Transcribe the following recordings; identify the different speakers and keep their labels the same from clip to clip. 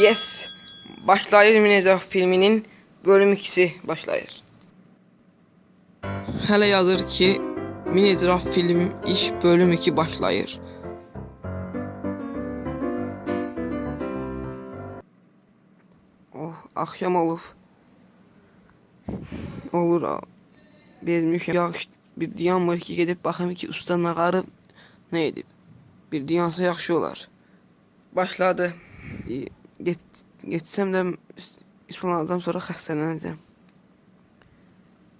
Speaker 1: Yes. Başlayır Minecraft filminin bölüm 2'si başlayır. Hələ yazır ki, Minecraft film iş bölüm 2 başlayır. Oh, olub. Olur ha. Bezmişəm. Yaxşı, bir diyan var ki, gedib baxım ki, usta nağarı nə edib. Bir diyansa yaxşı. Başladı. E, Get, getsəm də islanacam sonra xəstələnəcəm.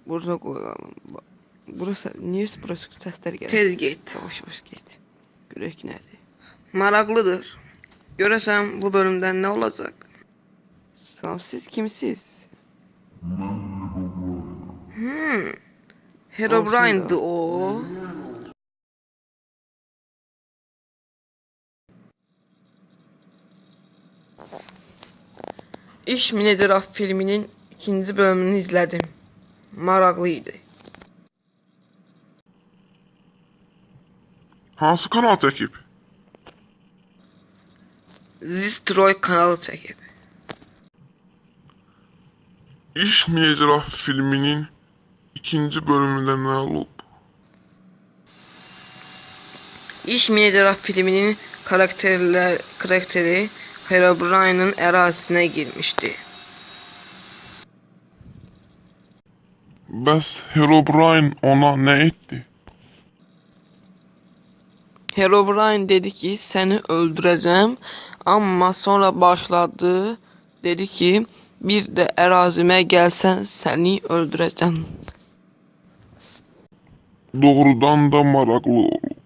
Speaker 1: Burada qoyalım. Ba- Burası niyə burası səslər gəlir? Tez get. Yavaş yavaş get. Görək nədir. Maraqlıdır. Görəsən bu bölümdə nə olacaq? Salam, siz kimsiz? Hmm. Herobrine'dı o. İş Minecraft filminin ikinci bölümünü izledim. Maraqlıydı.
Speaker 2: Hansı kanal çəkib?
Speaker 1: Zistroy kanalı çəkib.
Speaker 2: İş Minecraft filminin ikinci bölümündə nə olub?
Speaker 1: İş Minecraft filminin karakterler karakteri Herobrine'ın ərazisinə girmişdi.
Speaker 2: Bəs Herobrine ona nə etdi?
Speaker 1: Herobrine dedi ki seni öldüreceğim ama sonra başladı dedi ki bir de ərazimə gəlsən seni öldüreceğim.
Speaker 2: Doğrudan da maraqlı olub.